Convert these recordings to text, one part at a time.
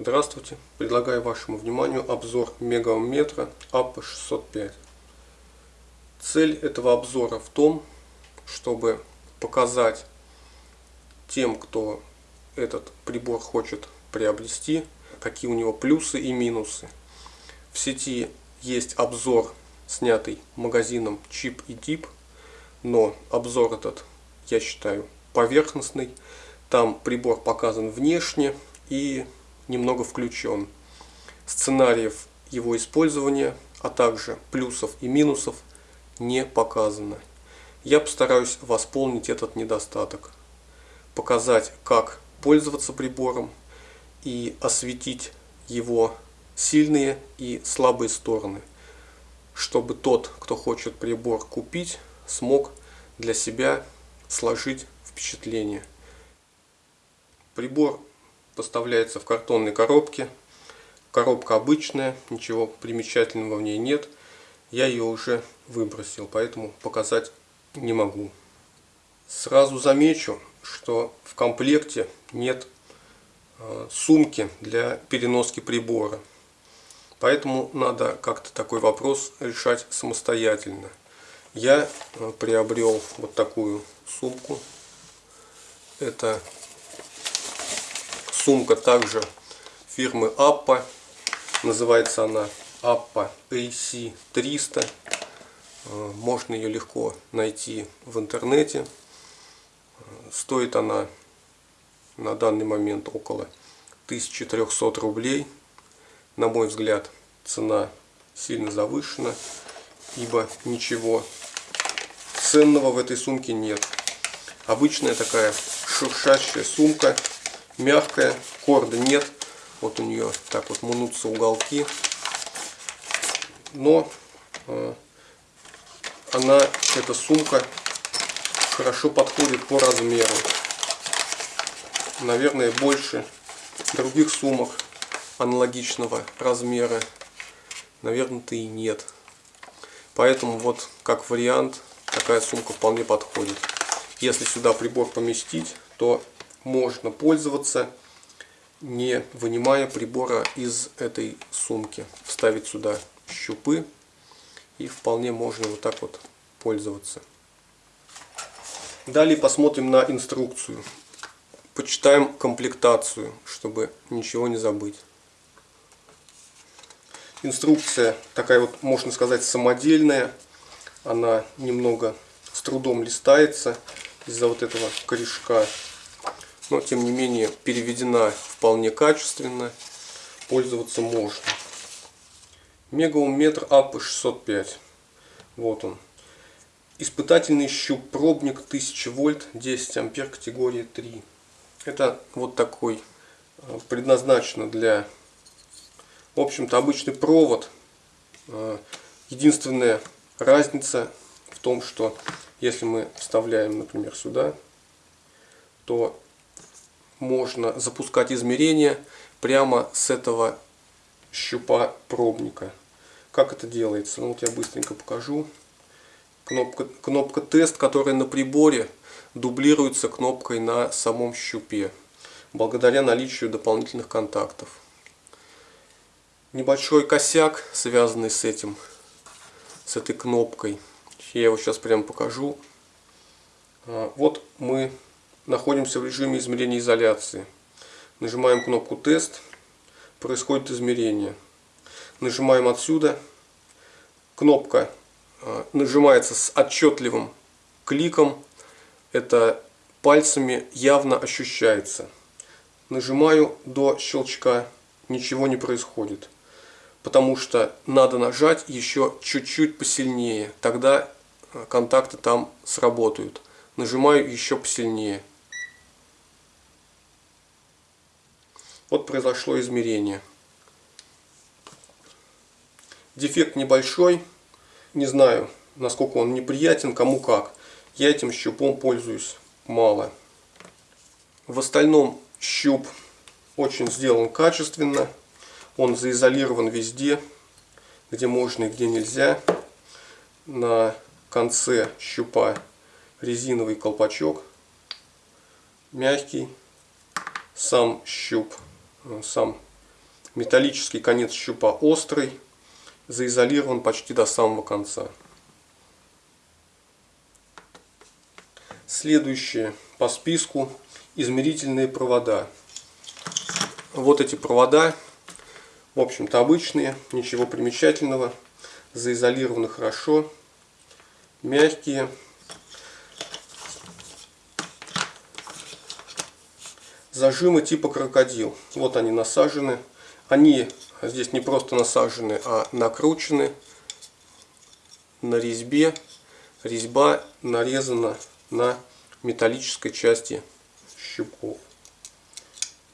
Здравствуйте! Предлагаю вашему вниманию обзор мегаомметра АП605. Цель этого обзора в том, чтобы показать тем, кто этот прибор хочет приобрести, какие у него плюсы и минусы. В сети есть обзор, снятый магазином Chip и Deep, но обзор этот, я считаю, поверхностный. Там прибор показан внешне и немного включен. Сценариев его использования, а также плюсов и минусов не показано. Я постараюсь восполнить этот недостаток. Показать, как пользоваться прибором и осветить его сильные и слабые стороны, чтобы тот, кто хочет прибор купить, смог для себя сложить впечатление. Прибор поставляется в картонной коробке. Коробка обычная, ничего примечательного в ней нет. Я ее уже выбросил, поэтому показать не могу. Сразу замечу, что в комплекте нет э, сумки для переноски прибора. Поэтому надо как-то такой вопрос решать самостоятельно. Я э, приобрел вот такую сумку. Это Сумка также фирмы Appa. Называется она Appa AC300. Э, можно ее легко найти в интернете. Стоит она на данный момент около 1300 рублей. На мой взгляд, цена сильно завышена, ибо ничего ценного в этой сумке нет. Обычная такая шуршащая сумка мягкая, корда нет. Вот у нее так вот мнутся уголки. Но э, она, эта сумка, хорошо подходит по размеру. Наверное, больше других сумок аналогичного размера, наверное-то и нет. Поэтому вот как вариант такая сумка вполне подходит. Если сюда прибор поместить, то можно пользоваться, не вынимая прибора из этой сумки. Вставить сюда щупы и вполне можно вот так вот пользоваться. Далее посмотрим на инструкцию. Почитаем комплектацию, чтобы ничего не забыть. Инструкция такая вот, можно сказать, самодельная. Она немного с трудом листается из-за вот этого корешка но тем не менее переведена вполне качественно, пользоваться можно. Мегаум-метр АП-605. Вот он. Испытательный щуп пробник 1000 вольт 10 ампер категории 3. Это вот такой э, предназначено для, в общем-то, обычный провод. Э, единственная разница в том, что если мы вставляем, например, сюда, то можно запускать измерения прямо с этого щупа пробника. Как это делается? Ну вот я быстренько покажу. Кнопка, кнопка тест, которая на приборе дублируется кнопкой на самом щупе, благодаря наличию дополнительных контактов. Небольшой косяк, связанный с этим, с этой кнопкой. Я его сейчас прямо покажу. А, вот мы находимся в режиме измерения изоляции. Нажимаем кнопку тест, происходит измерение. Нажимаем отсюда, кнопка а, нажимается с отчетливым кликом, это пальцами явно ощущается. Нажимаю до щелчка, ничего не происходит. Потому что надо нажать еще чуть-чуть посильнее, тогда а, контакты там сработают. Нажимаю еще посильнее. Вот произошло измерение. Дефект небольшой. Не знаю, насколько он неприятен, кому как. Я этим щупом пользуюсь мало. В остальном щуп очень сделан качественно. Он заизолирован везде, где можно и где нельзя. На конце щупа резиновый колпачок. Мягкий. Сам щуп сам Металлический конец щупа острый, заизолирован почти до самого конца. Следующее по списку измерительные провода. Вот эти провода, в общем-то обычные, ничего примечательного, заизолированы хорошо, мягкие. Зажимы типа крокодил. Вот они насажены. Они здесь не просто насажены, а накручены на резьбе. Резьба нарезана на металлической части щипков.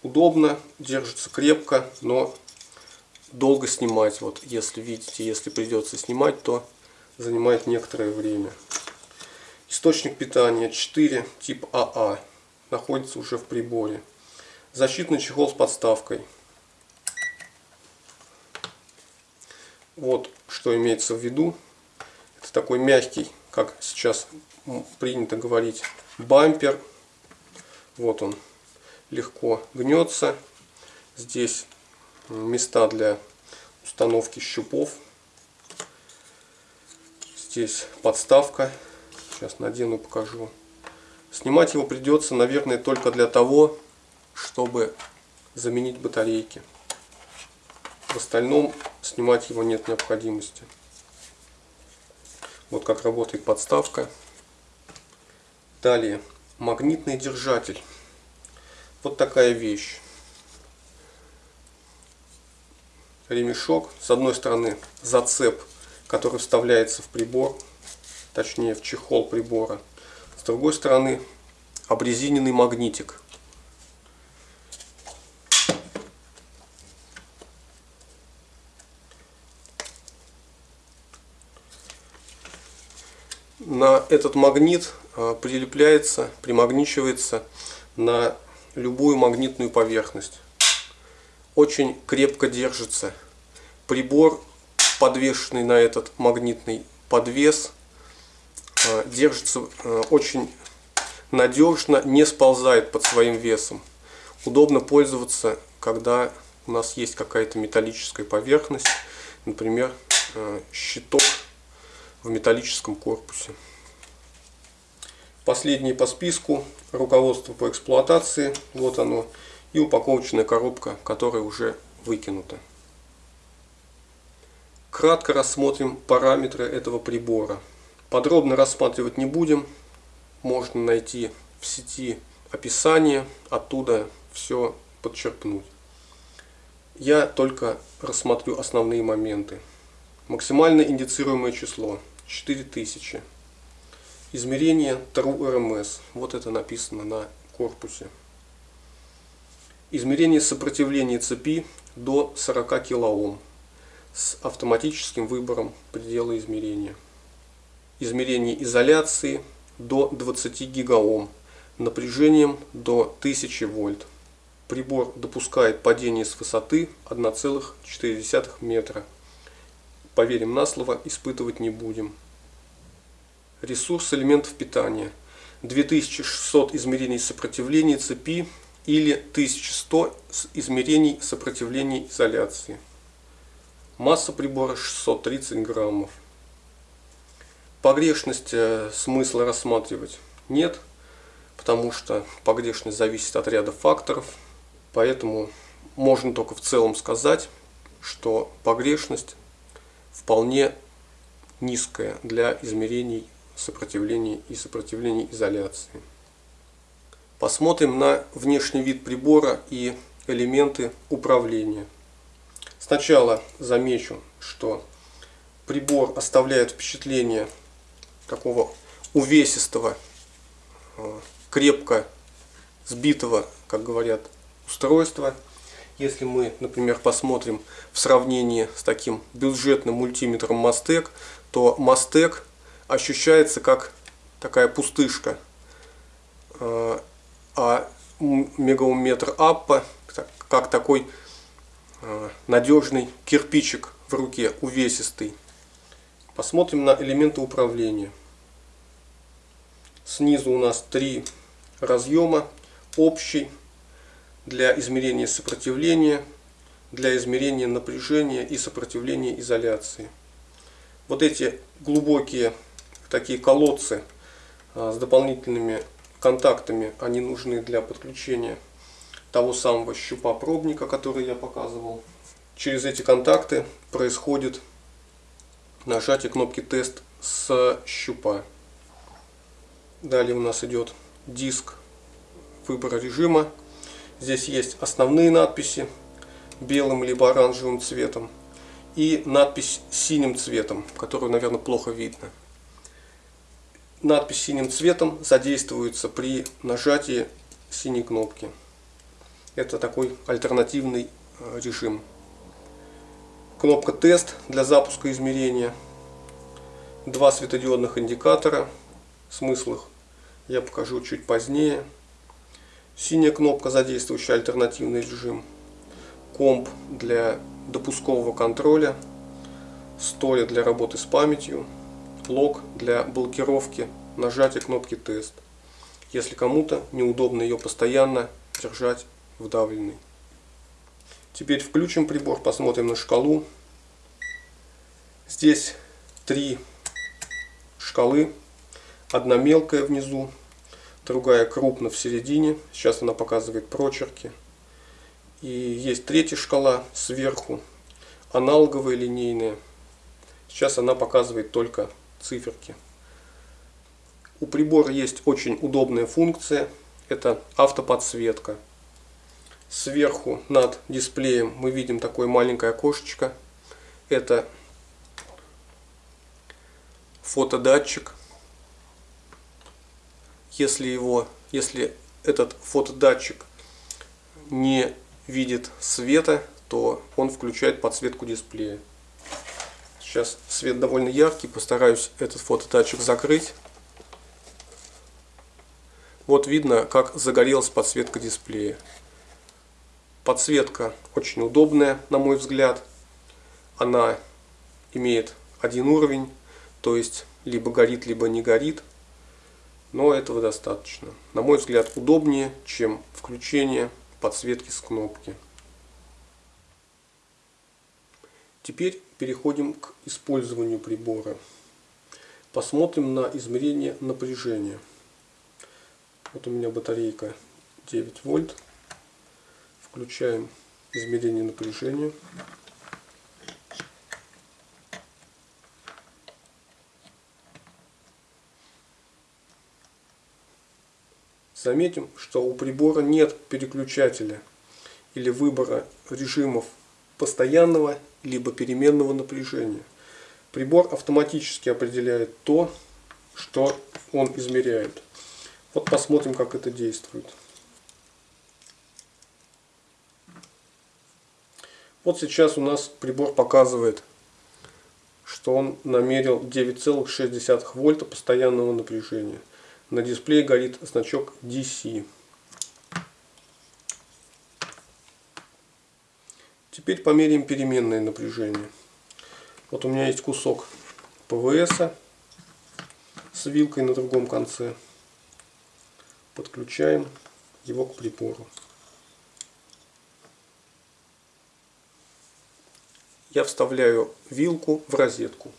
Удобно, держится крепко, но долго снимать. Вот если видите, если придется снимать, то занимает некоторое время. Источник питания 4 тип АА находится уже в приборе. Защитный чехол с подставкой. Вот что имеется в виду. Это такой мягкий, как сейчас принято говорить, бампер. Вот он легко гнется. Здесь места для установки щупов. Здесь подставка. Сейчас надену, покажу. Снимать его придется, наверное, только для того, чтобы заменить батарейки. В остальном снимать его нет необходимости. Вот как работает подставка. Далее, магнитный держатель. Вот такая вещь. Ремешок. С одной стороны зацеп, который вставляется в прибор, точнее в чехол прибора. С другой стороны обрезиненный магнитик. На этот магнит а, прилепляется, примагничивается на любую магнитную поверхность. Очень крепко держится. Прибор, подвешенный на этот магнитный подвес, а, держится а, очень надежно, не сползает под своим весом. Удобно пользоваться, когда у нас есть какая-то металлическая поверхность, например, щиток в металлическом корпусе. Последнее по списку руководство по эксплуатации. Вот оно. И упаковочная коробка, которая уже выкинута. Кратко рассмотрим параметры этого прибора. Подробно рассматривать не будем. Можно найти в сети описание, оттуда все подчеркнуть. Я только рассмотрю основные моменты. Максимально индицируемое число 4000. Измерение True RMS. Вот это написано на корпусе. Измерение сопротивления цепи до 40 кОм с автоматическим выбором предела измерения. Измерение изоляции до 20 гигаом напряжением до 1000 вольт. Прибор допускает падение с высоты 1,4 метра. Поверим на слово, испытывать не будем. Ресурс элементов питания. 2600 измерений сопротивления цепи или 1100 измерений сопротивления изоляции. Масса прибора 630 граммов. Погрешность э, смысла рассматривать нет, потому что погрешность зависит от ряда факторов. Поэтому можно только в целом сказать, что погрешность вполне низкая для измерений сопротивления и сопротивления изоляции. Посмотрим на внешний вид прибора и элементы управления. Сначала замечу, что прибор оставляет впечатление такого увесистого, э, крепко сбитого, как говорят, устройства. Если мы, например, посмотрим в сравнении с таким бюджетным мультиметром Мастек, то Мастек ощущается как такая пустышка. А, а мегаометр Аппа как такой а, надежный кирпичик в руке, увесистый. Посмотрим на элементы управления. Снизу у нас три разъема. Общий для измерения сопротивления, для измерения напряжения и сопротивления изоляции. Вот эти глубокие такие колодцы а, с дополнительными контактами, они нужны для подключения того самого щупа пробника, который я показывал. Через эти контакты происходит нажатие кнопки тест с щупа. Далее у нас идет диск выбора режима. Здесь есть основные надписи белым либо оранжевым цветом и надпись синим цветом, которую, наверное, плохо видно. Надпись синим цветом задействуется при нажатии синей кнопки. Это такой альтернативный э, режим. Кнопка тест для запуска измерения. Два светодиодных индикатора. Смысл их я покажу чуть позднее. Синяя кнопка, задействующая альтернативный режим. Комп для допускового контроля. Стоя для работы с памятью. Лог для блокировки нажатия кнопки тест. Если кому-то неудобно ее постоянно держать вдавленной. Теперь включим прибор, посмотрим на шкалу. Здесь три шкалы. Одна мелкая внизу, другая крупно в середине. Сейчас она показывает прочерки. И есть третья шкала сверху, аналоговая линейная. Сейчас она показывает только циферки. У прибора есть очень удобная функция. Это автоподсветка. Сверху над дисплеем мы видим такое маленькое окошечко. Это фотодатчик если его, если этот фотодатчик не видит света, то он включает подсветку дисплея. Сейчас свет довольно яркий, постараюсь этот фотодатчик закрыть. Вот видно, как загорелась подсветка дисплея. Подсветка очень удобная, на мой взгляд. Она имеет один уровень, то есть либо горит, либо не горит но этого достаточно. На мой взгляд, удобнее, чем включение подсветки с кнопки. Теперь переходим к использованию прибора. Посмотрим на измерение напряжения. Вот у меня батарейка 9 вольт. Включаем измерение напряжения. Заметим, что у прибора нет переключателя или выбора режимов постоянного либо переменного напряжения. Прибор автоматически определяет то, что он измеряет. Вот посмотрим, как это действует. Вот сейчас у нас прибор показывает, что он намерил 9,6 вольта постоянного напряжения. На дисплее горит значок DC. Теперь померяем переменное напряжение. Вот у меня есть кусок ПВС с вилкой на другом конце. Подключаем его к прибору. Я вставляю вилку в розетку.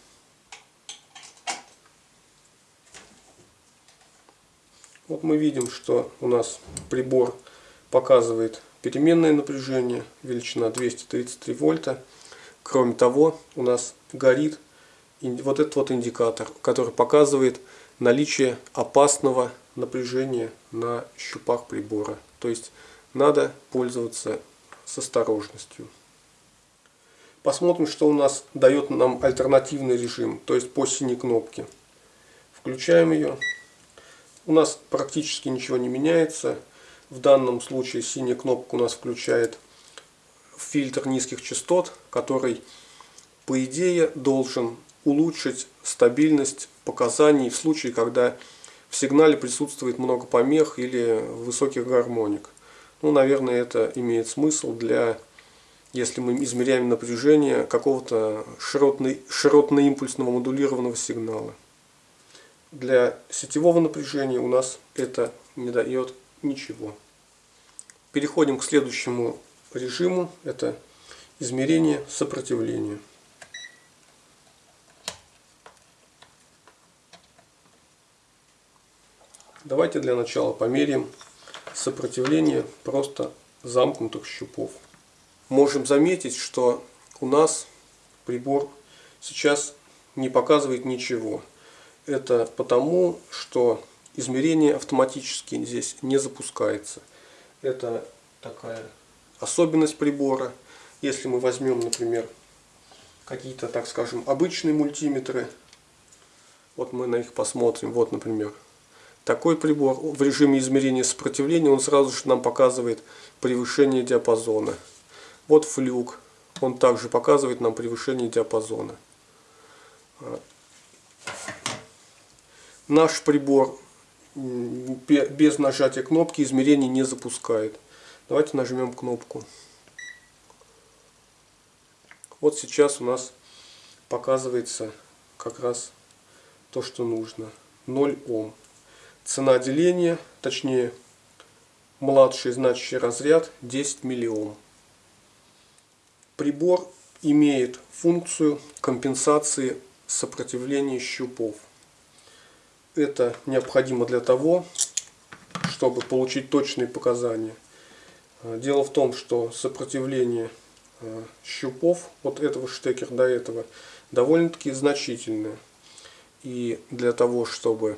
Вот мы видим, что у нас прибор показывает переменное напряжение, величина 233 вольта. Кроме того, у нас горит вот этот вот индикатор, который показывает наличие опасного напряжения на щупах прибора. То есть надо пользоваться с осторожностью. Посмотрим, что у нас дает нам альтернативный режим, то есть по синей кнопке. Включаем ее у нас практически ничего не меняется. В данном случае синяя кнопка у нас включает фильтр низких частот, который по идее должен улучшить стабильность показаний в случае, когда в сигнале присутствует много помех или высоких гармоник. Ну, наверное, это имеет смысл для, если мы измеряем напряжение какого-то широтно-импульсного модулированного сигнала для сетевого напряжения у нас это не дает ничего. Переходим к следующему режиму. Это измерение сопротивления. Давайте для начала померяем сопротивление просто замкнутых щупов. Можем заметить, что у нас прибор сейчас не показывает ничего. Это потому, что измерение автоматически здесь не запускается. Это такая особенность прибора. Если мы возьмем, например, какие-то, так скажем, обычные мультиметры, вот мы на них посмотрим, вот, например, такой прибор в режиме измерения сопротивления, он сразу же нам показывает превышение диапазона. Вот флюк, он также показывает нам превышение диапазона. Наш прибор без нажатия кнопки измерение не запускает. Давайте нажмем кнопку. Вот сейчас у нас показывается как раз то, что нужно. 0 Ом. Цена деления, точнее младший значащий разряд 10 миллиом. Прибор имеет функцию компенсации сопротивления щупов. Это необходимо для того, чтобы получить точные показания. Дело в том, что сопротивление э, щупов от этого штекера до этого довольно-таки значительное. И для того, чтобы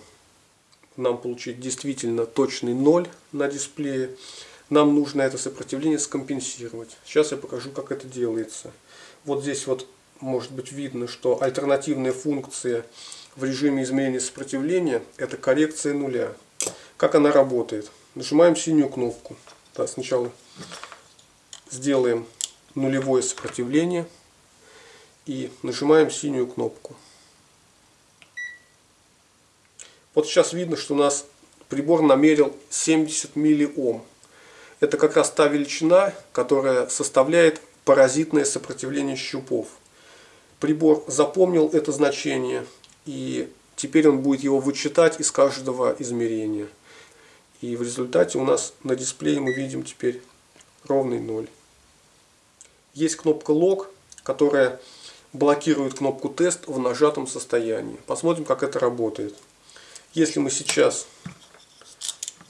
нам получить действительно точный ноль на дисплее, нам нужно это сопротивление скомпенсировать. Сейчас я покажу, как это делается. Вот здесь вот может быть видно, что альтернативная функция в режиме измерения сопротивления это коррекция нуля. Как она работает? Нажимаем синюю кнопку. Да, сначала сделаем нулевое сопротивление и нажимаем синюю кнопку. Вот сейчас видно, что у нас прибор намерил 70 миллиом. Это как раз та величина, которая составляет паразитное сопротивление щупов. Прибор запомнил это значение и теперь он будет его вычитать из каждого измерения. И в результате у нас на дисплее мы видим теперь ровный 0. Есть кнопка Lock, которая блокирует кнопку тест в нажатом состоянии. Посмотрим, как это работает. Если мы сейчас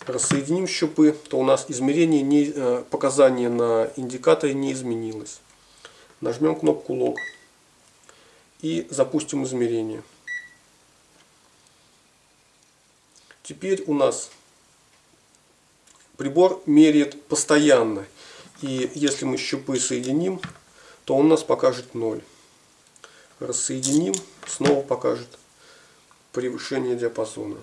рассоединим щупы, то у нас измерение, не, э, показание на индикаторе не изменилось. Нажмем кнопку Log и запустим измерение. Теперь у нас прибор меряет постоянно. И если мы щупы соединим, то он нас покажет 0. Рассоединим, снова покажет превышение диапазона.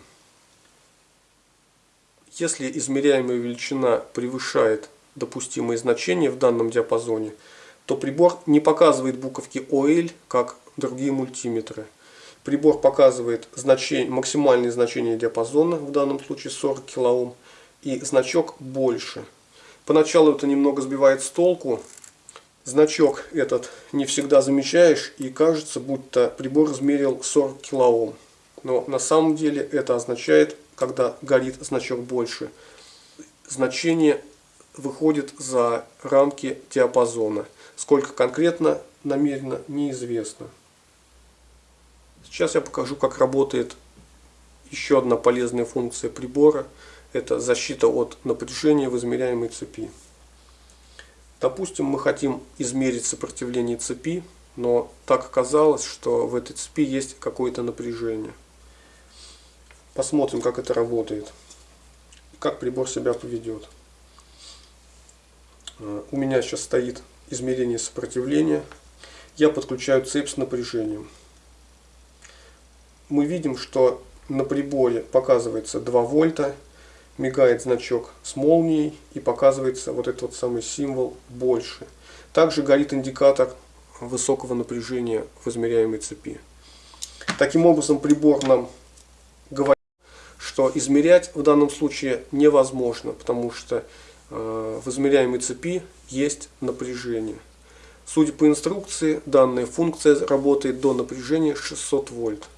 Если измеряемая величина превышает допустимые значения в данном диапазоне, то прибор не показывает буковки OL, как другие мультиметры. Прибор показывает значение, максимальное значение диапазона, в данном случае 40 кОм, и значок больше. Поначалу это немного сбивает с толку. Значок этот не всегда замечаешь и кажется, будто прибор измерил 40 кОм. Но на самом деле это означает, когда горит значок больше, значение выходит за рамки диапазона. Сколько конкретно намерено, неизвестно. Сейчас я покажу, как работает еще одна полезная функция прибора. Это защита от напряжения в измеряемой цепи. Допустим, мы хотим измерить сопротивление цепи, но так оказалось, что в этой цепи есть какое-то напряжение. Посмотрим, как это работает. Как прибор себя поведет. Э, у меня сейчас стоит измерение сопротивления. Я подключаю цепь с напряжением. Мы видим, что на приборе показывается 2 вольта, мигает значок с молнией и показывается вот этот вот самый символ больше. Также горит индикатор высокого напряжения в измеряемой цепи. Таким образом прибор нам говорит что измерять в данном случае невозможно, потому что э, в измеряемой цепи есть напряжение. Судя по инструкции, данная функция работает до напряжения 600 вольт.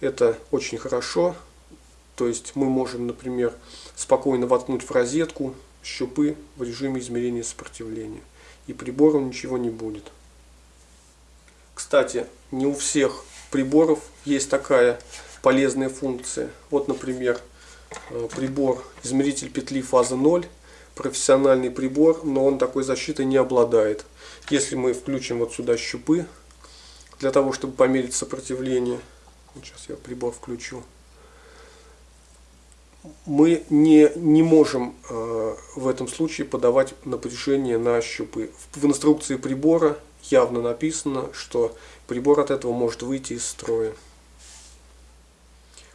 Это очень хорошо, то есть мы можем, например, спокойно воткнуть в розетку щупы в режиме измерения сопротивления. и прибору ничего не будет. Кстати, не у всех приборов есть такая полезная функция. Вот, например, э, прибор измеритель петли фазы 0, профессиональный прибор, но он такой защитой не обладает. Если мы включим вот сюда щупы, для того, чтобы померить сопротивление, сейчас я прибор включу, мы не, не можем э, в этом случае подавать напряжение на щупы. В, в инструкции прибора явно написано, что прибор от этого может выйти из строя.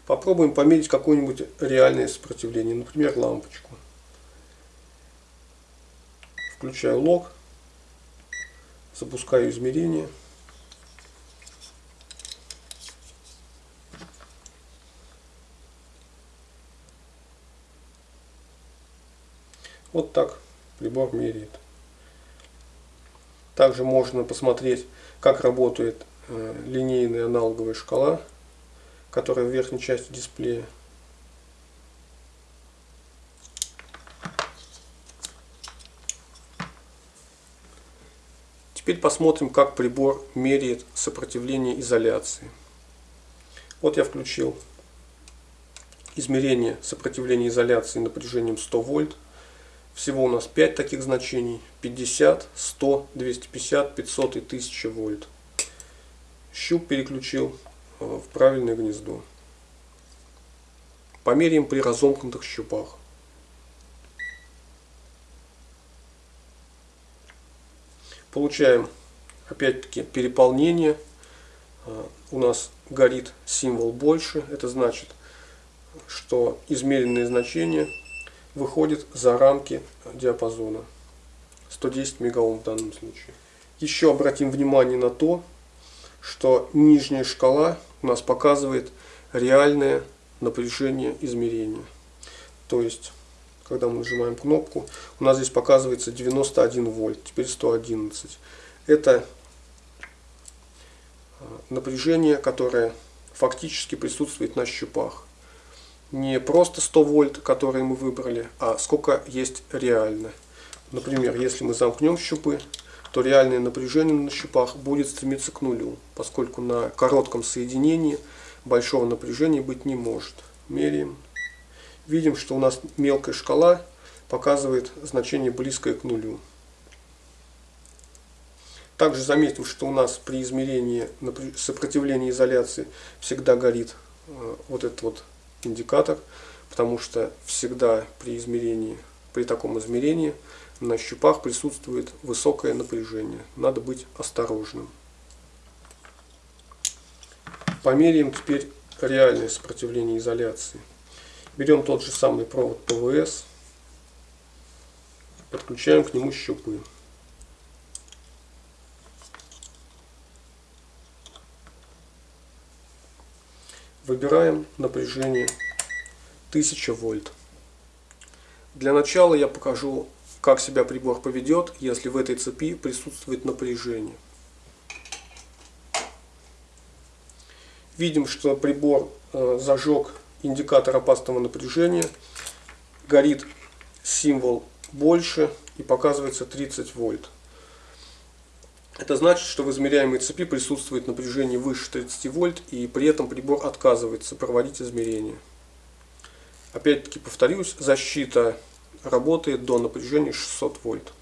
Попробуем померить какое-нибудь реальное сопротивление, например, лампочку. Включаю лог, запускаю измерение. Вот так прибор меряет. Также можно посмотреть, как работает э, линейная аналоговая шкала, которая в верхней части дисплея. Теперь посмотрим, как прибор меряет сопротивление изоляции. Вот я включил измерение сопротивления изоляции напряжением 100 вольт. Всего у нас 5 таких значений. 50, 100, 250, 500 и 1000 вольт. Щуп переключил э, в правильное гнездо. Померяем при разомкнутых щупах. Получаем опять-таки переполнение. Э, у нас горит символ больше. Это значит, что измеренные значения выходит за рамки диапазона. 110 мегаом в данном случае. Еще обратим внимание на то, что нижняя шкала у нас показывает реальное напряжение измерения. То есть, когда мы нажимаем кнопку, у нас здесь показывается 91 вольт, теперь 111. Это а, напряжение, которое фактически присутствует на щупах не просто 100 вольт, которые мы выбрали, а сколько есть реально. Например, если мы замкнем щупы, то реальное напряжение на щупах будет стремиться к нулю, поскольку на коротком соединении большого напряжения быть не может. Меряем. Видим, что у нас мелкая шкала показывает значение близкое к нулю. Также заметим, что у нас при измерении сопротивления изоляции всегда горит э, вот этот вот индикатор, потому что всегда при измерении, при таком измерении на щупах присутствует высокое напряжение. Надо быть осторожным. Померяем теперь реальное сопротивление изоляции. Берем тот же самый провод ПВС, подключаем к нему щупы. Выбираем напряжение 1000 вольт. Для начала я покажу, как себя прибор поведет, если в этой цепи присутствует напряжение. Видим, что прибор э, зажег индикатор опасного напряжения, горит символ больше и показывается 30 вольт. Это значит, что в измеряемой цепи присутствует напряжение выше 30 вольт, и при этом прибор отказывается проводить измерения. Опять-таки повторюсь, защита работает до напряжения 600 вольт.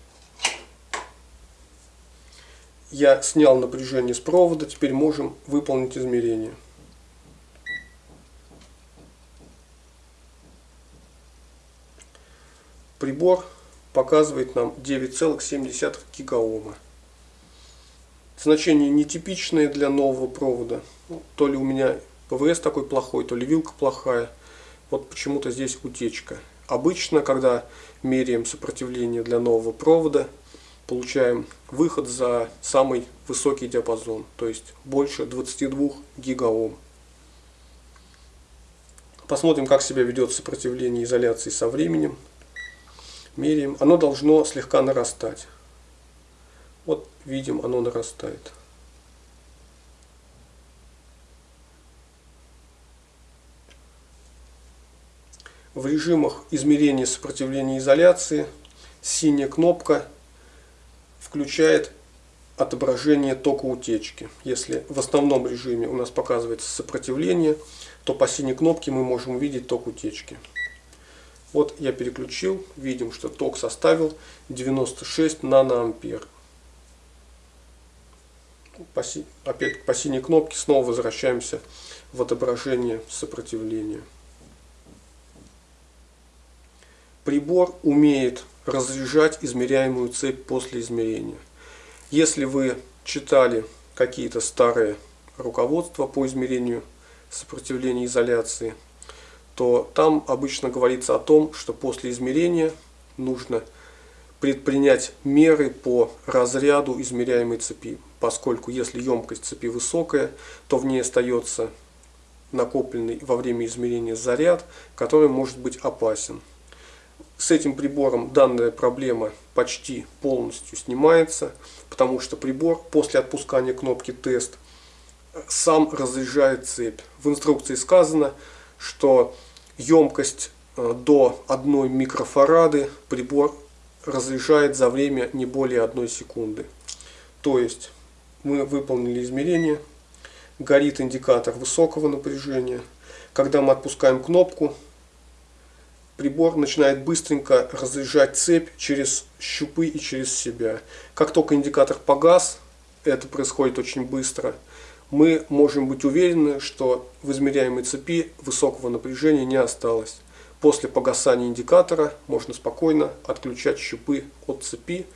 Я снял напряжение с провода, теперь можем выполнить измерение. Прибор показывает нам 9,7 гигаома. Значение нетипичное для нового провода. То ли у меня ПВС такой плохой, то ли вилка плохая. Вот почему-то здесь утечка. Обычно, когда меряем сопротивление для нового провода, получаем выход за самый высокий диапазон, то есть больше 22 гигаом. Посмотрим, как себя ведет сопротивление изоляции со временем. Меряем. Оно должно слегка нарастать. Видим, оно нарастает. В режимах измерения сопротивления изоляции синяя кнопка включает отображение тока утечки. Если в основном режиме у нас показывается сопротивление, то по синей кнопке мы можем увидеть ток утечки. Вот я переключил, видим, что ток составил 96 наноампер. По, опять по синей кнопке снова возвращаемся в отображение сопротивления. Прибор умеет разряжать измеряемую цепь после измерения. Если вы читали какие-то старые руководства по измерению сопротивления изоляции, то там обычно говорится о том, что после измерения нужно предпринять меры по разряду измеряемой цепи, поскольку если емкость цепи высокая, то в ней остается накопленный во время измерения заряд, который может быть опасен. С этим прибором данная проблема почти полностью снимается, потому что прибор после отпускания кнопки тест сам разряжает цепь. В инструкции сказано, что емкость э, до 1 микрофарады прибор разряжает за время не более 1 секунды. То есть мы выполнили измерение, горит индикатор высокого напряжения. Когда мы отпускаем кнопку, прибор начинает быстренько разряжать цепь через щупы и через себя. Как только индикатор погас, это происходит очень быстро – мы можем быть уверены, что в измеряемой цепи высокого напряжения не осталось. После погасания индикатора можно спокойно отключать щупы от цепи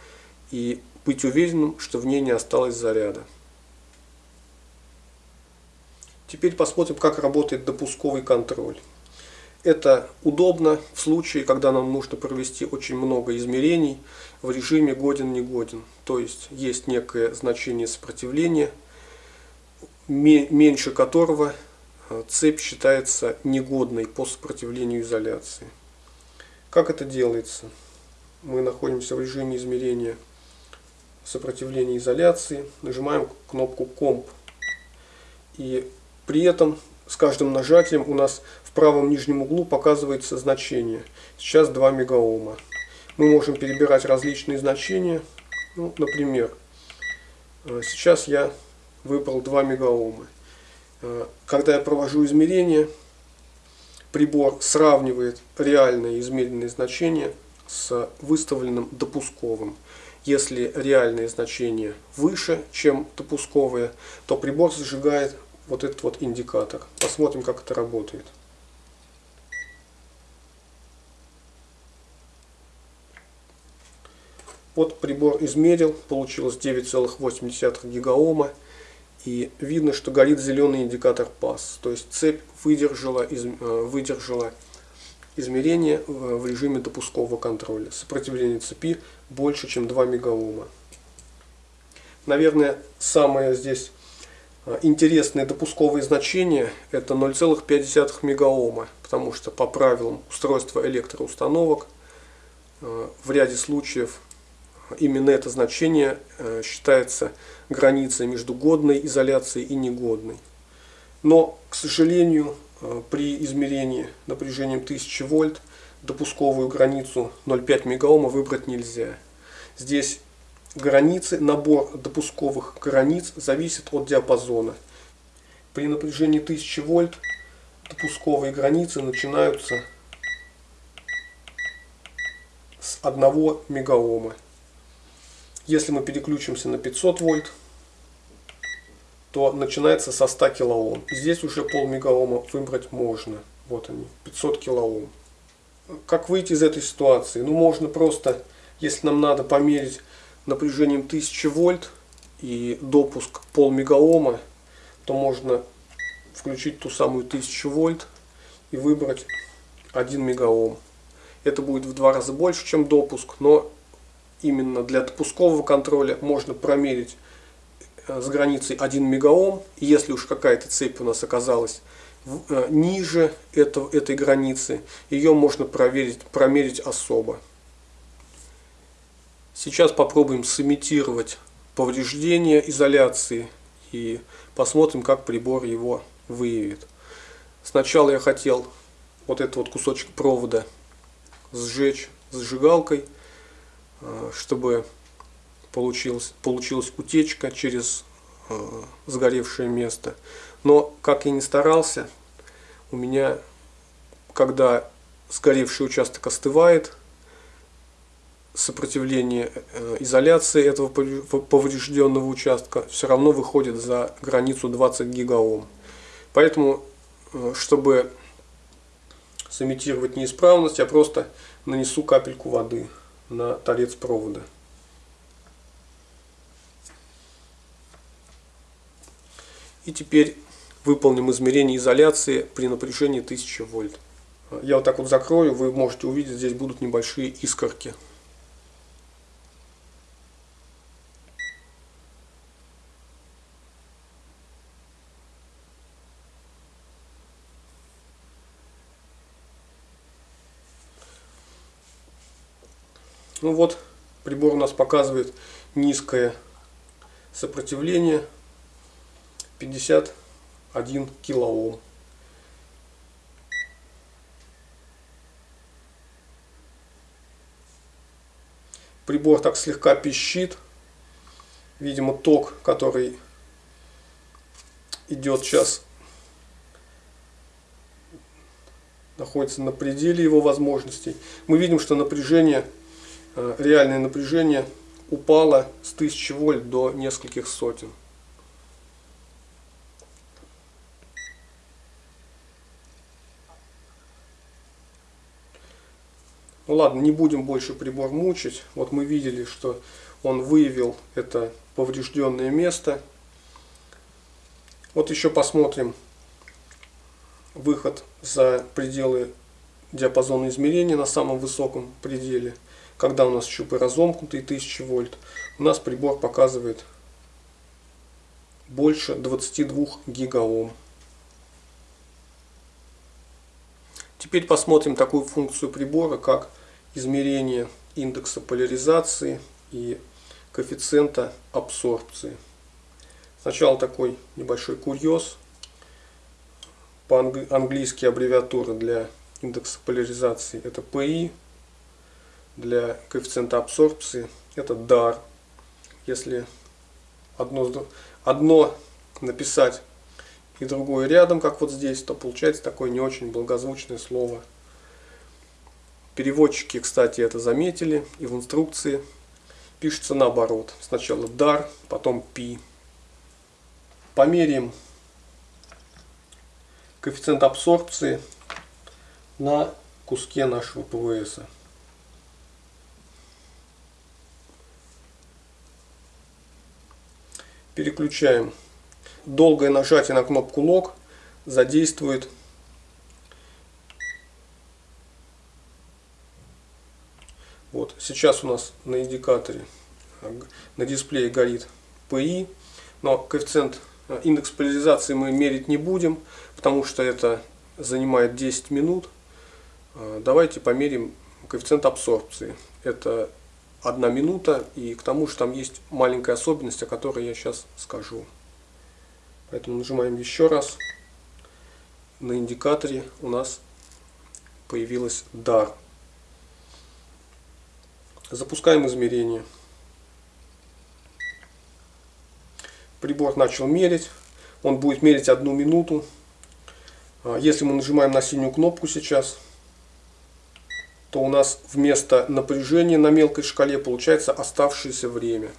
и быть уверенным, что в ней не осталось заряда. Теперь посмотрим, как работает допусковый контроль. Это удобно в случае, когда нам нужно провести очень много измерений в режиме годен-негоден. То есть есть некое значение сопротивления меньше которого цепь считается негодной по сопротивлению изоляции. Как это делается? Мы находимся в режиме измерения сопротивления изоляции, нажимаем кнопку комп. И при этом с каждым нажатием у нас в правом нижнем углу показывается значение. Сейчас 2 мегаома. Мы можем перебирать различные значения. Ну, например, э, сейчас я выбрал 2 мегаома. Э, когда я провожу измерения, прибор сравнивает реальное измеренное значение с выставленным допусковым. Если реальное значение выше, чем допусковое, то прибор зажигает вот этот вот индикатор. Посмотрим, как это работает. Вот прибор измерил, получилось 9,8 гигаома. И видно, что горит зеленый индикатор пас. То есть цепь выдержала, из, э, выдержала измерение в режиме допускового контроля. Сопротивление цепи больше, чем 2 мегаома. Наверное, самое здесь э, интересное допусковое значение это 0,5 мегаома, потому что по правилам устройства электроустановок э, в ряде случаев именно это значение считается граница между годной изоляцией и негодной. Но, к сожалению, э, при измерении напряжением 1000 вольт допусковую границу 0,5 мегаома выбрать нельзя. Здесь границы, набор допусковых границ зависит от диапазона. При напряжении 1000 вольт допусковые границы начинаются с 1 мегаома. Если мы переключимся на 500 вольт, то начинается со 100 килоом. Здесь уже пол мегаома выбрать можно. Вот они, 500 килоом. Как выйти из этой ситуации? Ну, можно просто, если нам надо померить напряжением 1000 вольт и допуск пол мегаома, то можно включить ту самую 1000 вольт и выбрать 1 мегаом. Это будет в два раза больше, чем допуск, но именно для допускового контроля можно промерить э, с границей 1 мегаом. Если уж какая-то цепь у нас оказалась э, ниже этого, этой границы, ее можно проверить, промерить особо. Сейчас попробуем сымитировать повреждение изоляции и посмотрим, как прибор его выявит. Сначала я хотел вот этот вот кусочек провода сжечь зажигалкой. Э, чтобы получилась, получилась утечка через э, сгоревшее место. Но, как я не старался, у меня, когда сгоревший участок остывает, сопротивление э, изоляции этого поврежденного участка все равно выходит за границу 20 гигаом. Поэтому, чтобы сымитировать неисправность, я просто нанесу капельку воды на торец провода. И теперь выполним измерение изоляции при напряжении 1000 вольт. Я вот так вот закрою, вы можете увидеть, здесь будут небольшие искорки. Ну вот, прибор у нас показывает низкое сопротивление 51 килоом. Прибор так слегка пищит. Видимо, ток, который идет сейчас, находится на пределе его возможностей. Мы видим, что напряжение реальное напряжение упало с 1000 вольт до нескольких сотен. Ну ладно, не будем больше прибор мучить. Вот мы видели, что он выявил это поврежденное место. Вот еще посмотрим выход за пределы диапазона измерения на самом высоком пределе. Когда у нас щупы разомкнутые 1000 вольт, у нас прибор показывает больше 22 гигаом. Теперь посмотрим такую функцию прибора, как измерение индекса поляризации и коэффициента абсорбции. Сначала такой небольшой курьез. По-английски аббревиатура для индекса поляризации это PI для коэффициента абсорбции это дар. Если одно, одно написать и другое рядом, как вот здесь, то получается такое не очень благозвучное слово. Переводчики, кстати, это заметили и в инструкции пишется наоборот. Сначала дар, потом пи. Померяем коэффициент абсорбции на куске нашего ПВС. Переключаем. Долгое нажатие на кнопку лог задействует Вот, сейчас у нас на индикаторе, на дисплее горит PI, но коэффициент, э, индекс поляризации мы мерить не будем, потому что это занимает 10 минут. Э, давайте померим коэффициент абсорбции. Это одна минута, и к тому же там есть маленькая особенность, о которой я сейчас скажу. Поэтому нажимаем еще раз. На индикаторе у нас появилась дар. Запускаем измерение. Прибор начал мерить. Он будет мерить одну минуту. А, если мы нажимаем на синюю кнопку сейчас, то у нас вместо напряжения на мелкой шкале получается оставшееся время.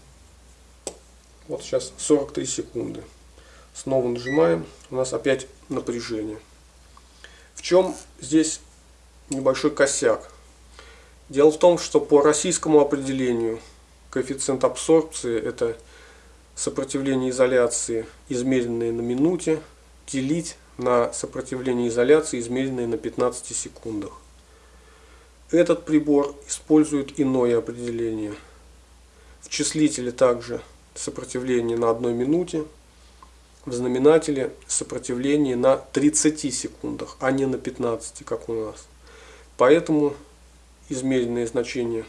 Вот сейчас 43 секунды. Снова нажимаем, у нас опять напряжение. В чем здесь небольшой косяк? Дело в том, что по российскому определению коэффициент абсорбции это сопротивление изоляции, измеренное на минуте, делить на сопротивление изоляции, измеренное на 15 секундах. Этот прибор использует иное определение. В числителе также сопротивление на одной минуте, в знаменателе сопротивление на 30 секундах, а не на 15, как у нас. Поэтому измеренное значение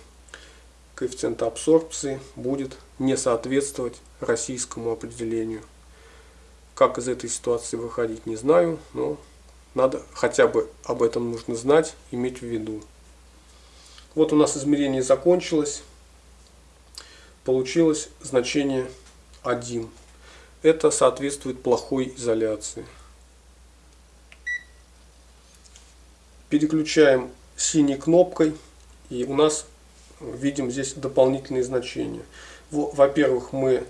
коэффициента абсорбции будет не соответствовать российскому определению. Как из этой ситуации выходить, не знаю, но надо хотя бы об этом нужно знать, иметь в виду. Вот у нас измерение закончилось. получилось значение 1. Это соответствует плохой изоляции. Переключаем синей кнопкой и у нас видим здесь дополнительные значения. Во-первых, мы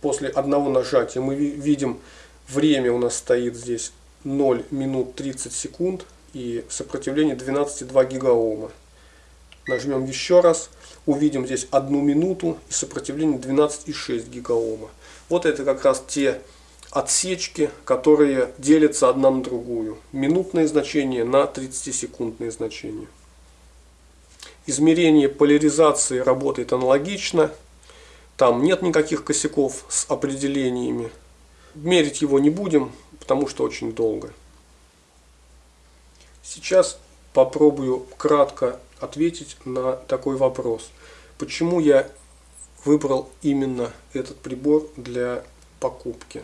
после одного нажатия мы видим время у нас стоит здесь 0 минут 30 секунд и сопротивление 12,2 гигаома. Нажмем еще раз, увидим здесь одну минуту и сопротивление 12,6 гигаома. Вот это как раз те отсечки, которые делятся одна на другую. Минутные значения на 30-секундные значения. Измерение поляризации работает аналогично. Там нет никаких косяков с определениями. Мерить его не будем, потому что очень долго. Сейчас попробую кратко ответить на такой вопрос. Почему я выбрал именно этот прибор для покупки?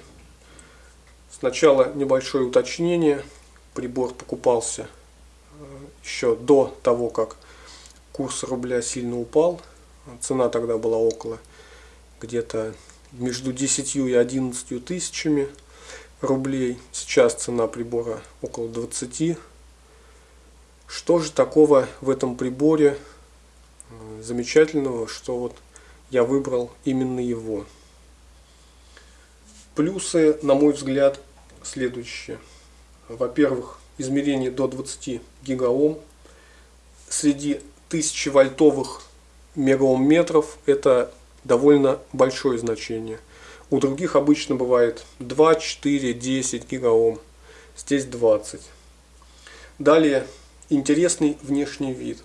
Сначала небольшое уточнение. Прибор покупался э, еще до того, как курс рубля сильно упал. Цена тогда была около где-то между 10 и 11 тысячами рублей. Сейчас цена прибора около 20. Что же такого в этом приборе э, замечательного, что вот я выбрал именно его? Плюсы, на мой взгляд, следующие. Во-первых, измерение до 20 гигаом. Среди 1000 вольтовых мегаом метров это довольно большое значение. У других обычно бывает 2, 4, 10 гигаом. Здесь 20. Далее интересный внешний вид.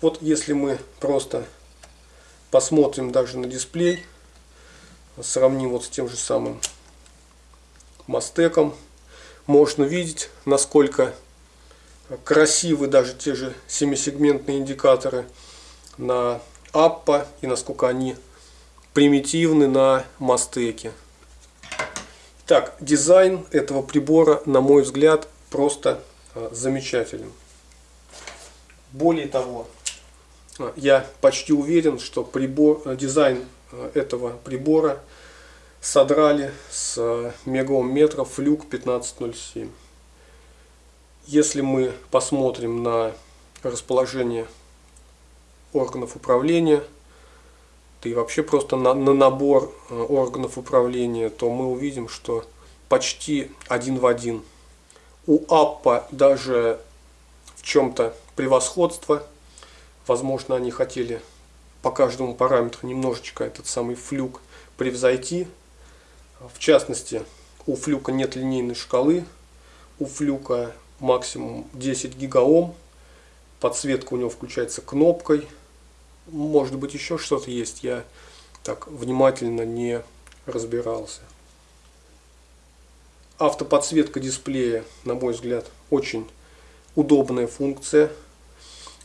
Вот если мы просто посмотрим даже на дисплей, сравним вот с тем же самым Мастеком, можно видеть, насколько красивы даже те же семисегментные индикаторы на Аппа и насколько они примитивны на Мастеке. Так, дизайн этого прибора, на мой взгляд, просто а, замечателен. Более того, я почти уверен, что прибор, а, дизайн этого прибора содрали с мегаом флюк 1507. Если мы посмотрим на расположение органов управления, да и вообще просто на, на набор э, органов управления, то мы увидим, что почти один в один. У Аппа даже в чем-то превосходство. Возможно, они хотели по каждому параметру немножечко этот самый флюк превзойти. В частности, у флюка нет линейной шкалы. У флюка максимум 10 гигаом. Подсветка у него включается кнопкой может быть еще что-то есть, я так внимательно не разбирался. Автоподсветка дисплея, на мой взгляд, очень удобная функция.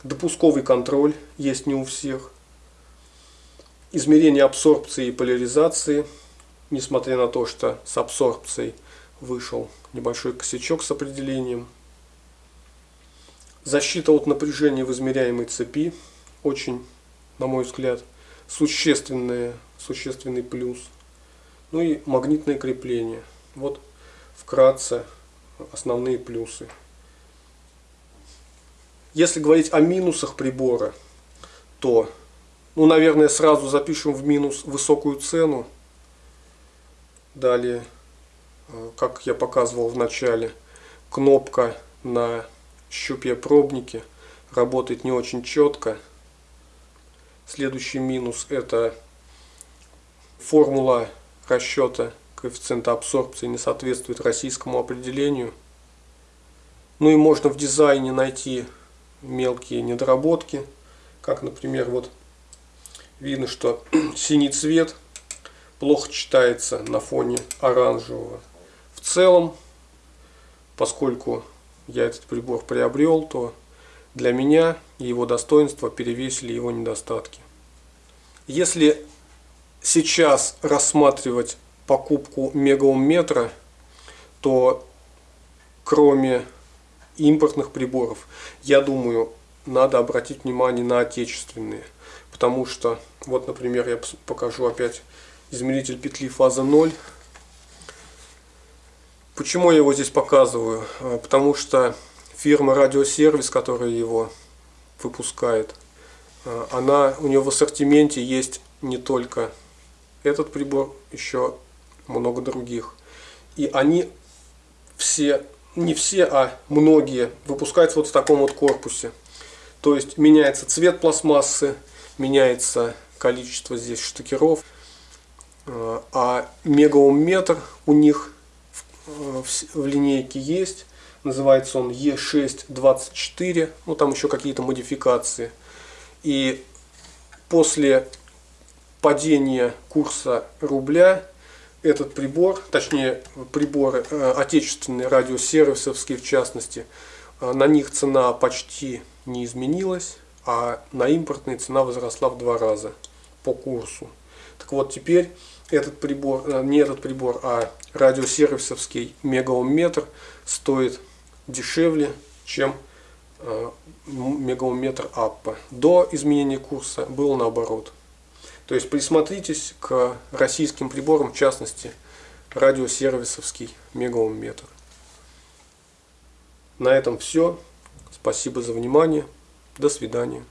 Допусковый контроль есть не у всех. Измерение абсорбции и поляризации, несмотря на то, что с абсорбцией вышел небольшой косячок с определением. Защита от напряжения в измеряемой цепи очень на мой взгляд, существенные, существенный плюс. Ну и магнитное крепление. Вот вкратце основные плюсы. Если говорить о минусах прибора, то, ну, наверное, сразу запишем в минус высокую цену. Далее, э, как я показывал в начале, кнопка на щупе пробники работает не очень четко. Следующий минус это формула расчета коэффициента абсорбции не соответствует российскому определению. Ну и можно в дизайне найти мелкие недоработки, как, например, вот видно, что синий цвет плохо читается на фоне оранжевого. В целом, поскольку я этот прибор приобрел, то для меня его достоинства перевесили его недостатки. Если сейчас рассматривать покупку мегаомметра, то кроме импортных приборов, я думаю, надо обратить внимание на отечественные. потому что, вот, например, я покажу опять измеритель петли фаза 0. Почему я его здесь показываю? А, потому что фирма Радиосервис, которая его выпускает, а, она, у нее в ассортименте есть не только этот прибор, еще много других. И они все, не все, а многие выпускаются вот в таком вот корпусе. То есть меняется цвет пластмассы, меняется количество здесь штукеров. А, а мегаомметр у них в, в линейке есть. Называется он E624. Ну там еще какие-то модификации. И после падения курса рубля этот прибор, точнее приборы э, отечественные радиосервисовские в частности, э, на них цена почти не изменилась, а на импортные цена возросла в два раза по курсу. Так вот теперь этот прибор, э, не этот прибор, а радиосервисовский мегаомметр стоит дешевле, чем мегаомметр Аппа. До изменения курса было наоборот. То есть присмотритесь к российским приборам, в частности, радиосервисовский мегаомметр. На этом все. Спасибо за внимание. До свидания.